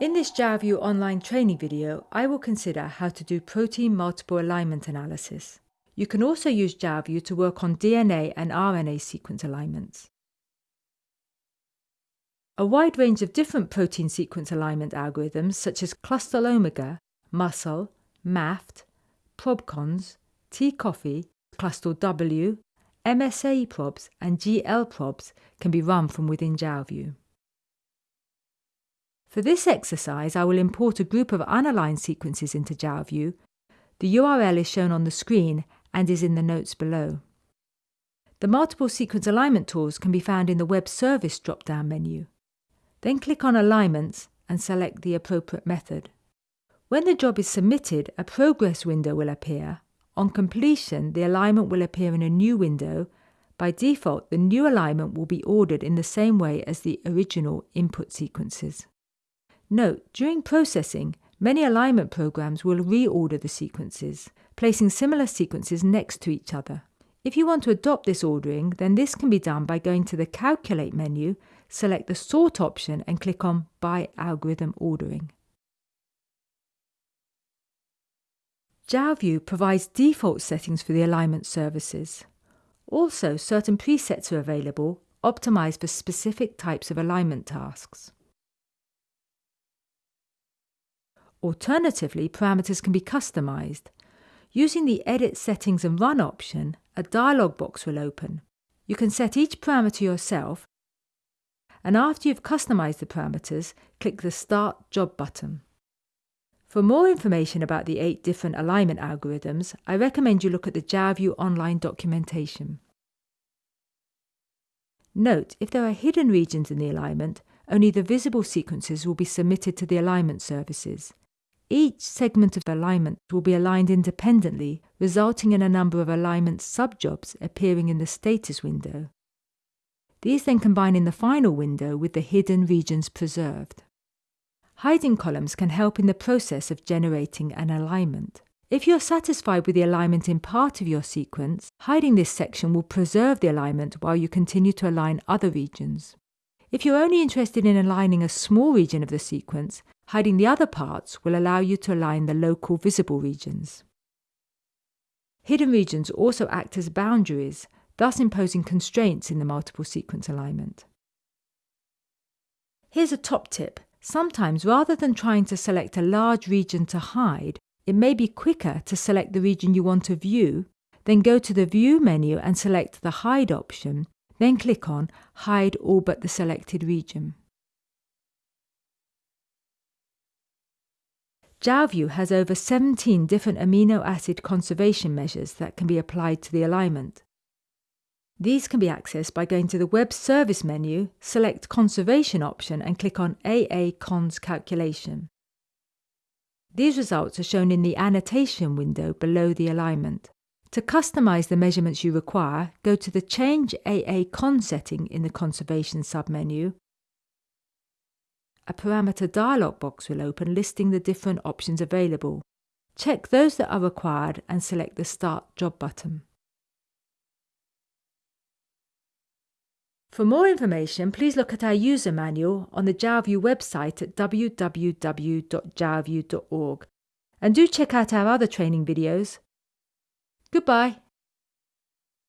In this Jalview online training video, I will consider how to do protein multiple alignment analysis. You can also use Jalview to work on DNA and RNA sequence alignments. A wide range of different protein sequence alignment algorithms such as Clustal Omega, Muscle, MAFFT, ProbCons, T-Coffee, Clustal W, MSAProbs and GLProbs can be run from within Jalview. For this exercise, I will import a group of unaligned sequences into Jalview. The URL is shown on the screen and is in the notes below. The multiple sequence alignment tools can be found in the Web Service drop-down menu. Then click on Alignments and select the appropriate method. When the job is submitted, a progress window will appear. On completion, the alignment will appear in a new window. By default, the new alignment will be ordered in the same way as the original input sequences. Note, during processing, many alignment programs will reorder the sequences, placing similar sequences next to each other. If you want to adopt this ordering, then this can be done by going to the Calculate menu, select the Sort option and click on By Algorithm Ordering. Jalview provides default settings for the alignment services. Also, certain presets are available, optimized for specific types of alignment tasks. Alternatively, parameters can be customized. Using the Edit Settings and Run option, a dialog box will open. You can set each parameter yourself, and after you've customized the parameters, click the Start Job button. For more information about the eight different alignment algorithms, I recommend you look at the Jalview online documentation. Note, if there are hidden regions in the alignment, only the visible sequences will be submitted to the alignment services. Each segment of alignment will be aligned independently, resulting in a number of alignment subjobs appearing in the status window. These then combine in the final window with the hidden regions preserved. Hiding columns can help in the process of generating an alignment. If you're satisfied with the alignment in part of your sequence, hiding this section will preserve the alignment while you continue to align other regions. If you're only interested in aligning a small region of the sequence, hiding the other parts will allow you to align the local visible regions. Hidden regions also act as boundaries, thus imposing constraints in the multiple sequence alignment. Here's a top tip. Sometimes, rather than trying to select a large region to hide, it may be quicker to select the region you want to view, then go to the View menu and select the Hide option then click on Hide all but the selected region. Jalview has over 17 different amino acid conservation measures that can be applied to the alignment. These can be accessed by going to the Web Service menu, select Conservation option and click on AA Cons Calculation. These results are shown in the annotation window below the alignment. To customize the measurements you require, go to the Change AA Con setting in the Conservation submenu. A parameter dialog box will open listing the different options available. Check those that are required and select the Start Job button. For more information, please look at our user manual on the Jalview website at www.jalview.org and do check out our other training videos Goodbye.